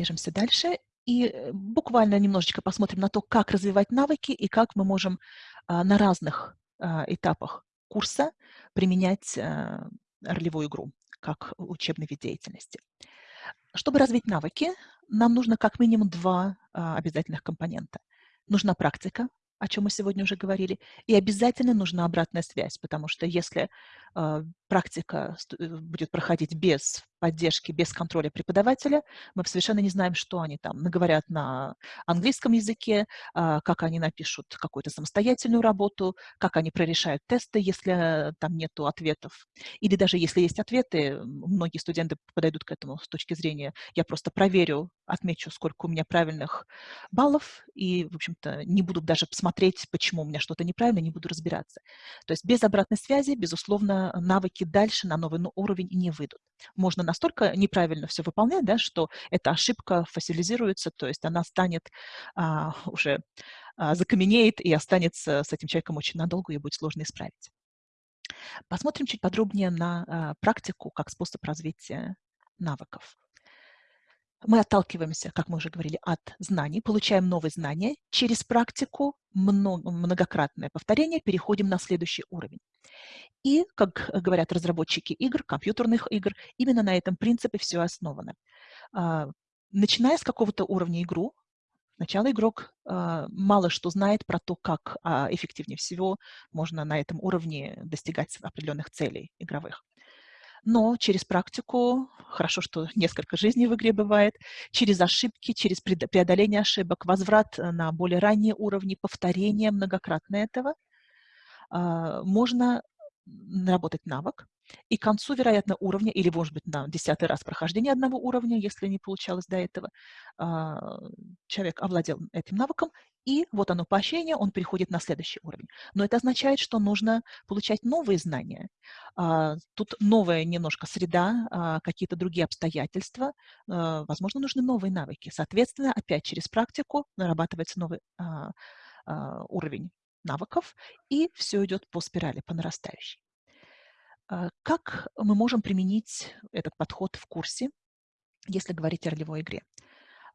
движемся дальше и э, буквально немножечко посмотрим на то, как развивать навыки и как мы можем а, на разных а, этапах курса применять а, ролевую игру как учебный вид деятельности. Чтобы развить навыки, нам нужно как минимум два обязательных компонента. Нужна практика, о чем мы сегодня уже говорили, и обязательно нужна обратная связь, потому что если практика будет проходить без поддержки, без контроля преподавателя, мы совершенно не знаем, что они там наговорят на английском языке, э, как они напишут какую-то самостоятельную работу, как они прорешают тесты, если там нет ответов. Или даже если есть ответы, многие студенты подойдут к этому с точки зрения, я просто проверю, отмечу, сколько у меня правильных баллов, и, в общем-то, не буду даже посмотреть, смотреть, почему у меня что-то неправильно, не буду разбираться. То есть без обратной связи, безусловно, навыки дальше на новый уровень не выйдут. Можно настолько неправильно все выполнять, да, что эта ошибка фасилизируется, то есть она станет а, уже а, закаменеет и останется с этим человеком очень надолго, и будет сложно исправить. Посмотрим чуть подробнее на а, практику как способ развития навыков. Мы отталкиваемся, как мы уже говорили, от знаний, получаем новые знания, через практику, многократное повторение, переходим на следующий уровень. И, как говорят разработчики игр, компьютерных игр, именно на этом принципе все основано. А, начиная с какого-то уровня игру, сначала игрок а, мало что знает про то, как а, эффективнее всего можно на этом уровне достигать определенных целей игровых. Но через практику, хорошо, что несколько жизней в игре бывает, через ошибки, через преодоление ошибок, возврат на более ранние уровни, повторение многократно этого, можно наработать навык, и к концу, вероятно, уровня, или, может быть, на десятый раз прохождения одного уровня, если не получалось до этого, а, человек овладел этим навыком, и вот оно поощрение, он переходит на следующий уровень. Но это означает, что нужно получать новые знания. А, тут новая немножко среда, а, какие-то другие обстоятельства, возможно, нужны новые навыки. Соответственно, опять через практику нарабатывается новый уровень навыков, и все идет по спирали, по нарастающей. А, как мы можем применить этот подход в курсе, если говорить о ролевой игре?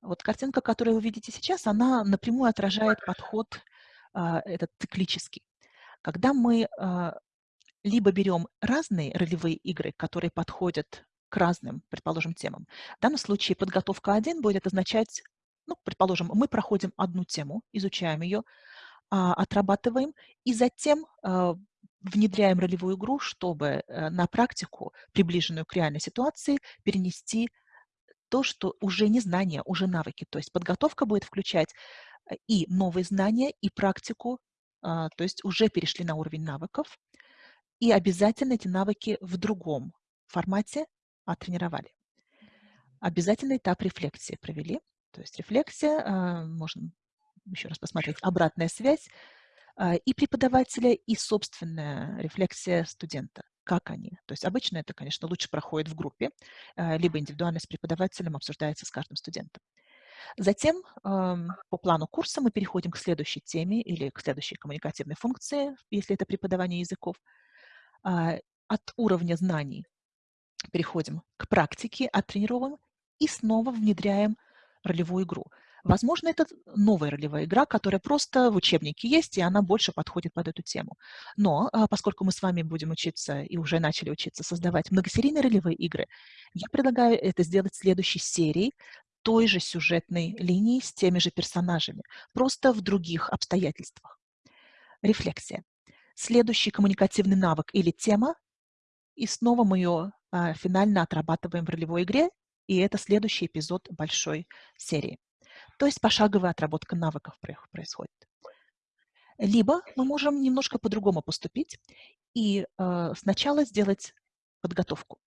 Вот картинка, которую вы видите сейчас, она напрямую отражает подход а, этот циклический. Когда мы а, либо берем разные ролевые игры, которые подходят к разным, предположим, темам. В данном случае подготовка 1 будет означать, ну, предположим, мы проходим одну тему, изучаем ее, отрабатываем, и затем внедряем ролевую игру, чтобы э, на практику, приближенную к реальной ситуации, перенести то, что уже не знания, уже навыки. То есть подготовка будет включать э, и новые знания, и практику, а, то есть уже перешли на уровень навыков, и обязательно эти навыки в другом формате оттренировали. Обязательный этап рефлексии провели. То есть рефлексия, а, можно еще раз посмотреть, обратная связь, а, и преподавателя, и собственная рефлексия студента. Как они? То есть обычно это, конечно, лучше проходит в группе, а, либо индивидуально с преподавателем обсуждается с каждым студентом. Затем по плану курса мы переходим к следующей теме или к следующей коммуникативной функции, если это преподавание языков. А, от уровня знаний переходим к практике, оттренируем и снова внедряем ролевую игру. Возможно, это новая ролевая игра, которая просто в учебнике есть, и она больше подходит под эту тему. Но а, поскольку мы с вами будем учиться и уже начали учиться создавать многосерийные ролевые игры, я предлагаю это сделать в следующей серии той же сюжетной линии с теми же персонажами, просто в других обстоятельствах. Рефлексия. Следующий коммуникативный навык или тема, и снова мы ее а, финально отрабатываем в ролевой игре, и это следующий эпизод большой серии. То есть пошаговая отработка навыков происходит. Либо мы можем немножко по-другому поступить и э, сначала сделать подготовку.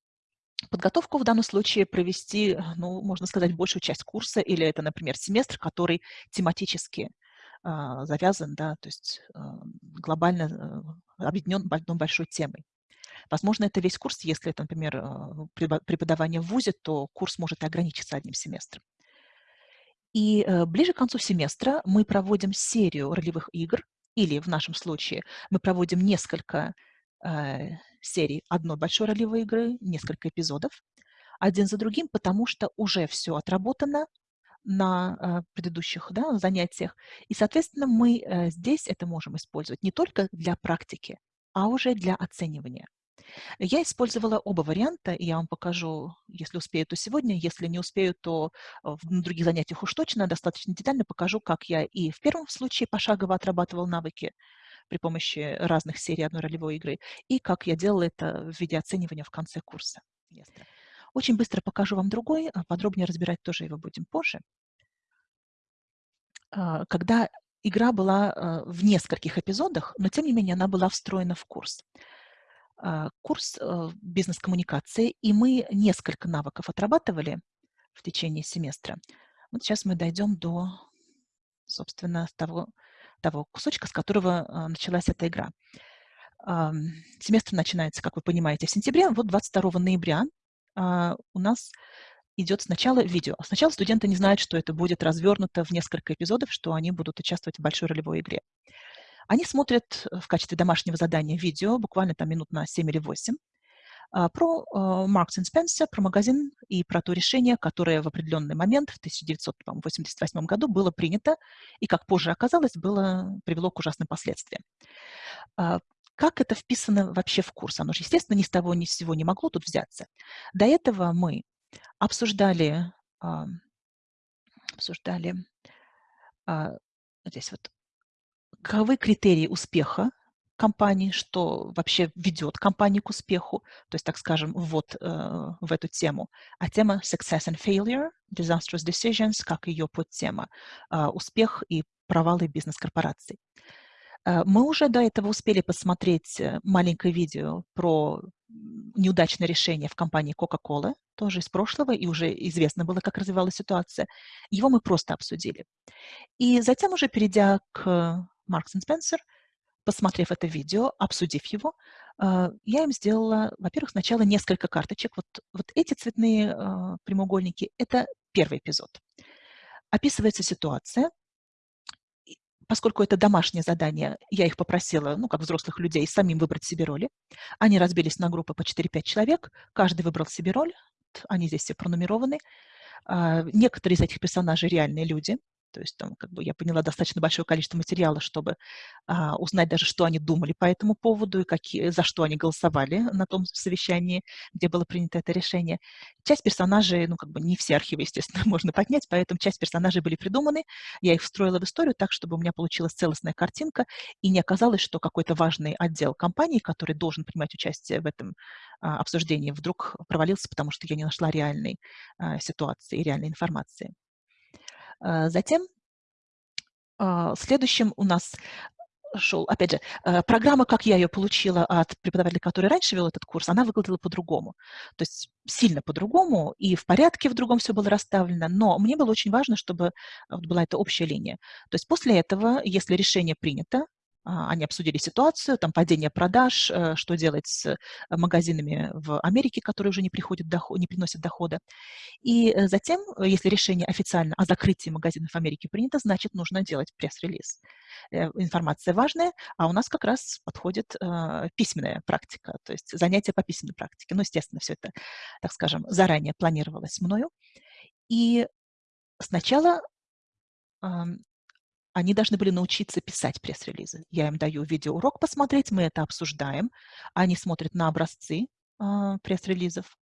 Подготовку в данном случае провести, ну, можно сказать, большую часть курса, или это, например, семестр, который тематически э, завязан, да, то есть э, глобально э, объединен одной большой темой. Возможно, это весь курс, если это, например, э, преподавание в ВУЗе, то курс может ограничиться одним семестром. И э, ближе к концу семестра мы проводим серию ролевых игр, или в нашем случае мы проводим несколько э, серий одной большой ролевой игры, несколько эпизодов, один за другим, потому что уже все отработано, на предыдущих да, занятиях. И, соответственно, мы здесь это можем использовать не только для практики, а уже для оценивания. Я использовала оба варианта, и я вам покажу, если успею, то сегодня, если не успею, то на других занятиях уж точно достаточно детально покажу, как я и в первом случае пошагово отрабатывал навыки при помощи разных серий одной ролевой игры, и как я делала это в виде оценивания в конце курса. Очень быстро покажу вам другой, а подробнее разбирать тоже его будем позже. А, когда игра была а, в нескольких эпизодах, но тем не менее она была встроена в курс. Курс э, бизнес-коммуникации, и мы несколько навыков отрабатывали в течение семестра. Вот сейчас мы дойдем до, собственно, того, того кусочка, с которого началась эта игра. Семестр начинается, как вы понимаете, в сентябре. Вот 22 ноября а, у нас идет сначала видео. Сначала студенты не знают, что это будет развернуто в несколько эпизодов, что они будут участвовать в большой ролевой игре. Они смотрят э, в качестве домашнего задания видео, буквально там минут на 7 или 8, а, про Marks Spencer, про магазин и про то решение, которое в определенный момент, в 1988 году, было принято и, как позже оказалось, было, привело к ужасным последствиям. А, как это вписано вообще в курс? Оно же, естественно, ни с того ни с сего не могло тут взяться. До этого мы обсуждали, обсуждали а, здесь вот, каковы критерии успеха компании, что вообще ведет компанию к успеху, то есть, так скажем, вот э, в эту тему. А тема Success and Failure, Disastrous Decisions, как ее подтема, э, успех и провалы бизнес-корпораций. Э, мы уже до этого успели посмотреть э, маленькое видео про неудачное решение в компании Coca-Cola, тоже из прошлого, и уже известно было, как развивалась ситуация. Его мы просто обсудили. И затем уже перейдя к Marks Spencer, посмотрев это видео, обсудив его, э, я им сделала, во-первых, сначала несколько карточек. Вот, вот эти цветные прямоугольники – это первый эпизод. Описывается ситуация, поскольку это домашнее задание, я их попросила, ну, как взрослых людей, самим выбрать себе роли. Они разбились на группы по 4-5 человек, каждый выбрал себе роль, они здесь все пронумерованы. А, некоторые из этих персонажей реальные люди, то есть там, как бы я поняла достаточно большое количество материала, чтобы а, узнать даже, что они думали по этому поводу и какие, за что они голосовали на том совещании, где было принято это решение. Часть персонажей, ну, как бы не все архивы, естественно, можно поднять, поэтому часть персонажей были придуманы. Я их встроила в историю так, чтобы у меня получилась целостная картинка, и не оказалось, что какой-то важный отдел компании, который должен принимать участие в этом а, обсуждении, вдруг провалился, потому что я не нашла реальной а, ситуации и реальной информации. А, затем а, следующим у нас шел, опять же, э, программа, как я ее получила от преподавателя, который раньше вел этот курс, она выглядела по-другому. То есть сильно по-другому, и в порядке в другом все было расставлено, но мне было очень важно, чтобы была эта общая линия. То есть после этого, если решение принято, а, они обсудили ситуацию, там падение продаж, э, что делать с э, магазинами в Америке, которые уже не, приходят доход, не приносят дохода. И э, затем, если решение официально о закрытии магазинов в Америке принято, значит, нужно делать пресс-релиз. Информация важная, а у нас как раз подходит письменная практика, то есть занятия по письменной практике. Ну, естественно, все это, так скажем, заранее планировалось мною. И сначала они должны были научиться писать пресс-релизы. Я им даю видеоурок посмотреть, мы это обсуждаем. Они смотрят на образцы э, пресс-релизов.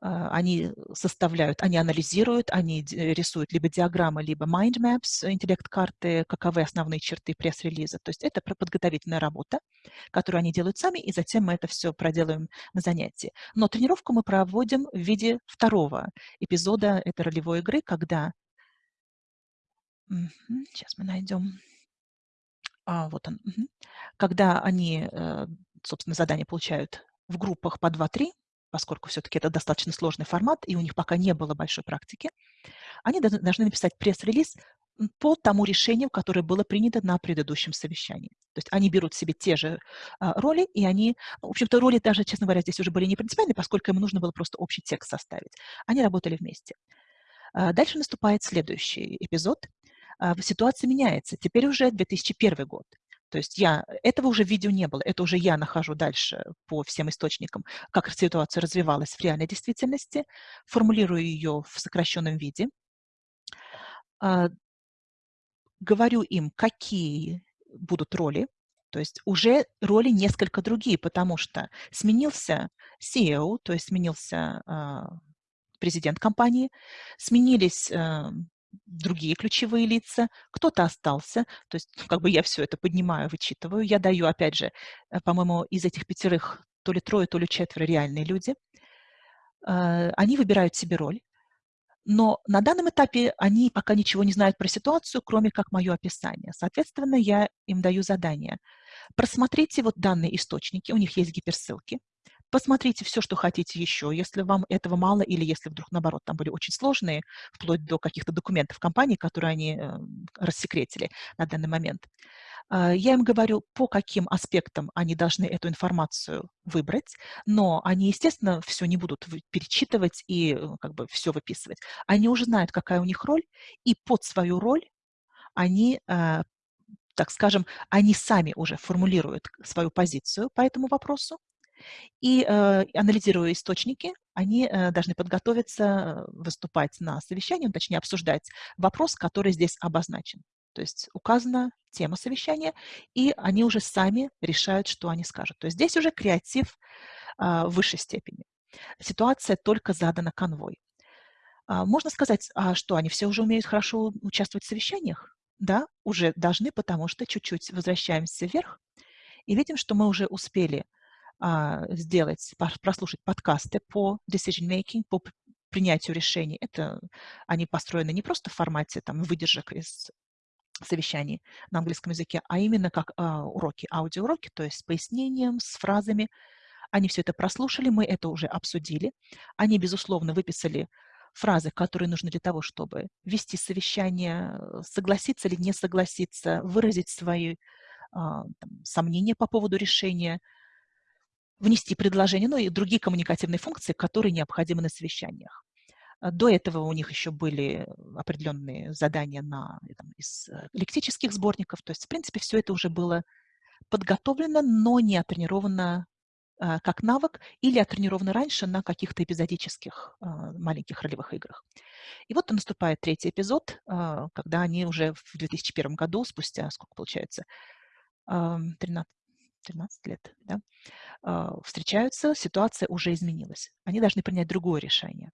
Э, они составляют, они анализируют, они рисуют либо диаграммы, либо mind maps, интеллект-карты, каковы основные черты пресс-релиза. То есть это подготовительная работа, которую они делают сами, и затем мы это все проделаем на занятии. Но тренировку мы проводим в виде второго эпизода этой ролевой игры, когда Сейчас мы найдем. А, вот он. Когда они, э, собственно, задание получают в группах по 2-3, поскольку все-таки это достаточно сложный формат, и у них пока не было большой практики, они должны написать пресс-релиз по тому решению, которое было принято на предыдущем совещании. То есть они берут себе те же а, роли, и они, в общем-то, роли даже, честно говоря, здесь уже были не принципиальны, поскольку им нужно было просто общий текст составить. Они работали вместе. А, дальше наступает следующий эпизод, ситуация меняется. Теперь уже 2001 год. То есть я, этого уже видео не было, это уже я нахожу дальше по всем источникам, как ситуация развивалась в реальной действительности, формулирую ее в сокращенном виде, а, говорю им, какие будут роли, то есть уже роли несколько другие, потому что сменился CEO, то есть сменился а, президент компании, сменились а, другие ключевые лица, кто-то остался, то есть как бы я все это поднимаю, вычитываю, я даю, опять же, э, по-моему, из этих пятерых то ли трое, то ли четверо реальные люди, а, они выбирают себе роль, но на данном этапе они пока ничего не знают про ситуацию, кроме как мое описание. Соответственно, я им даю задание. Просмотрите вот данные источники, у них есть гиперссылки. Посмотрите все, что хотите еще, если вам этого мало или если вдруг, наоборот, там были очень сложные, вплоть до каких-то документов компании, которые они э, рассекретили на данный момент. Э, я им говорю, по каким аспектам они должны эту информацию выбрать, но они, естественно, все не будут перечитывать и э, как бы все выписывать. Они уже знают, какая у них роль, и под свою роль они э, так скажем, они сами уже формулируют свою позицию по этому вопросу, и э, анализируя источники, они э, должны подготовиться э, выступать на совещании, ну, точнее обсуждать вопрос, который здесь обозначен. То есть указана тема совещания, и они уже сами решают, что они скажут. То есть здесь уже креатив э, в высшей степени. Ситуация только задана конвой. А, можно сказать, а что, они все уже умеют хорошо участвовать в совещаниях? Да, уже должны, потому что чуть-чуть возвращаемся вверх и видим, что мы уже успели а, сделать, прослушать подкасты по decision making, по принятию решений. Это они построены не просто в формате там, выдержек из совещаний на английском языке, а именно как а, уроки, аудиоуроки, то есть с пояснением, с фразами. Они все это прослушали, мы это уже обсудили. Они, безусловно, выписали фразы, которые нужны для того, чтобы вести совещание, согласиться или не согласиться, выразить свои а, там, сомнения по поводу решения, внести предложение, ну и другие коммуникативные функции, которые необходимы на совещаниях. А, до этого у них еще были определенные задания на, там, из э, лектических сборников. То есть, в принципе, все это уже было подготовлено, но не отренировано а, как навык или отренировано раньше на каких-то эпизодических а, маленьких ролевых играх. И вот наступает третий эпизод, когда они уже в 2001 году, спустя, сколько получается, 13, 13 лет, да, встречаются, ситуация уже изменилась. Они должны принять другое решение.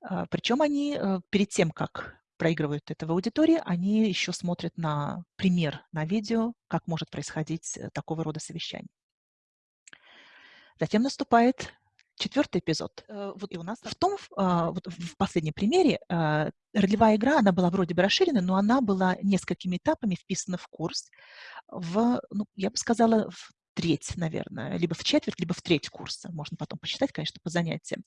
А, Причем они э, перед тем, как проигрывают это в аудитории, они еще смотрят на пример, на видео, как может происходить э, такого рода совещание. Затем наступает четвертый эпизод. Э, вот и у нас в том, а, вот в последнем примере, а, ролевая игра, она была вроде бы расширена, но она была несколькими этапами вписана в курс, в, ну, я бы сказала, в треть, наверное, либо в четверть, либо в треть курса. Можно потом посчитать, конечно, по занятиям.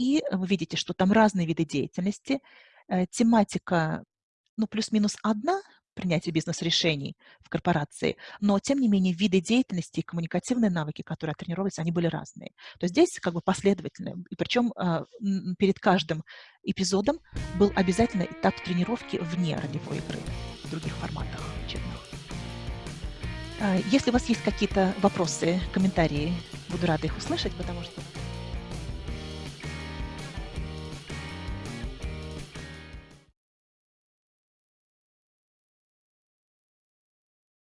И вы видите, что там разные виды деятельности. Э, тематика, ну, плюс-минус одна, принятие бизнес-решений в корпорации, но, тем не менее, виды деятельности и коммуникативные навыки, которые тренировались, они были разные. То есть здесь как бы последовательно, и причем а, перед каждым эпизодом был обязательно этап тренировки вне ролевой игры, в других форматах учебных. А, если у вас есть какие-то вопросы, комментарии, буду рада их услышать, потому что